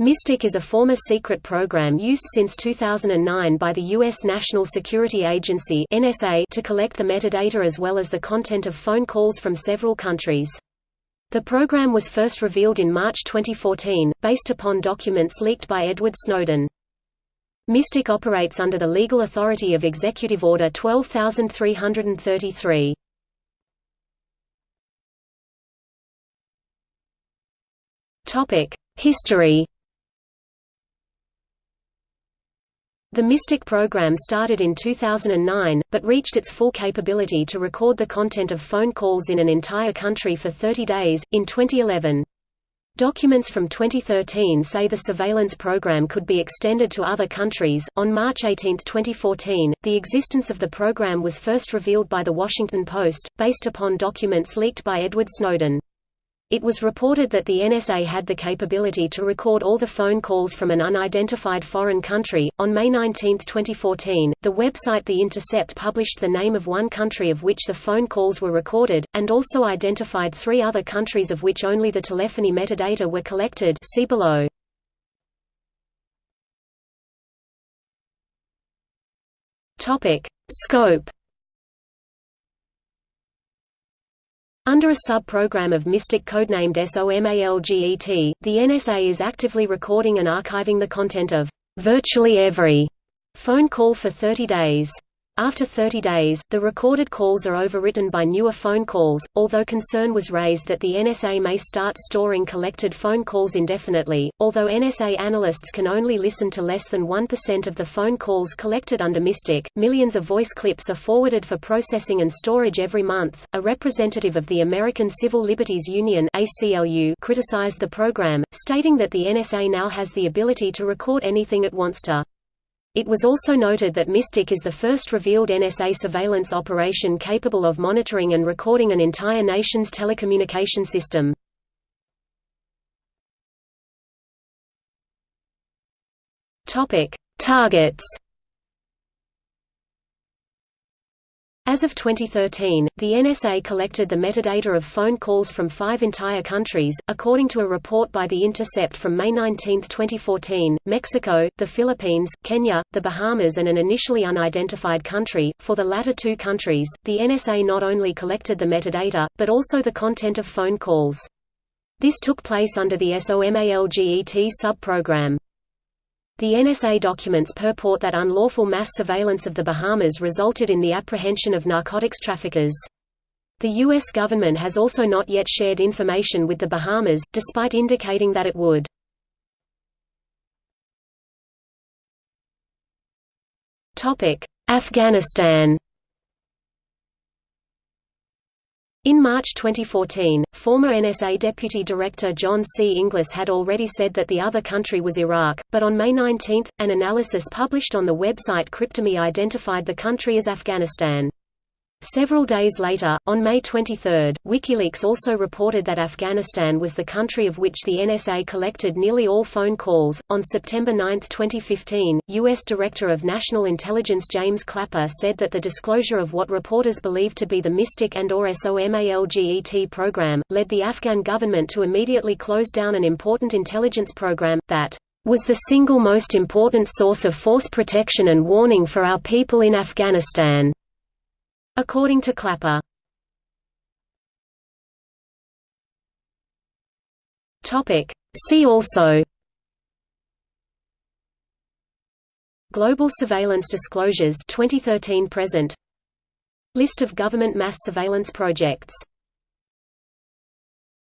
MYSTIC is a former secret program used since 2009 by the U.S. National Security Agency (NSA) to collect the metadata as well as the content of phone calls from several countries. The program was first revealed in March 2014, based upon documents leaked by Edward Snowden. MYSTIC operates under the legal authority of Executive Order 12333. History The MYSTIC program started in 2009, but reached its full capability to record the content of phone calls in an entire country for 30 days, in 2011. Documents from 2013 say the surveillance program could be extended to other countries. On March 18, 2014, the existence of the program was first revealed by The Washington Post, based upon documents leaked by Edward Snowden. It was reported that the NSA had the capability to record all the phone calls from an unidentified foreign country. On May 19, 2014, the website The Intercept published the name of one country of which the phone calls were recorded, and also identified three other countries of which only the telephony metadata were collected. See below. Topic: Scope Under a sub-program of MYSTIC codenamed SOMALGET, the NSA is actively recording and archiving the content of virtually every phone call for 30 days. After 30 days, the recorded calls are overwritten by newer phone calls, although concern was raised that the NSA may start storing collected phone calls indefinitely. Although NSA analysts can only listen to less than 1% of the phone calls collected under Mystic, millions of voice clips are forwarded for processing and storage every month. A representative of the American Civil Liberties Union (ACLU) criticized the program, stating that the NSA now has the ability to record anything it wants to. It was also noted that Mystic is the first revealed NSA surveillance operation capable of monitoring and recording an entire nation's telecommunication system. Targets As of 2013, the NSA collected the metadata of phone calls from five entire countries, according to a report by The Intercept from May 19, 2014, Mexico, the Philippines, Kenya, the Bahamas and an initially unidentified country. For the latter two countries, the NSA not only collected the metadata, but also the content of phone calls. This took place under the SOMALGET subprogram. The NSA documents purport that unlawful mass surveillance of the Bahamas resulted in the apprehension of narcotics traffickers. The U.S. government has also not yet shared information with the Bahamas, despite indicating that it would. Afghanistan In March 2014, former NSA Deputy Director John C. Inglis had already said that the other country was Iraq, but on May 19, an analysis published on the website Cryptome identified the country as Afghanistan. Several days later, on May 23, WikiLeaks also reported that Afghanistan was the country of which the NSA collected nearly all phone calls. On September 9, 2015, U.S. Director of National Intelligence James Clapper said that the disclosure of what reporters believed to be the Mystic and or SOMALGET program, led the Afghan government to immediately close down an important intelligence program, that was the single most important source of force protection and warning for our people in Afghanistan. According to Clapper. Topic. See also Global Surveillance Disclosures 2013 present List of government mass surveillance projects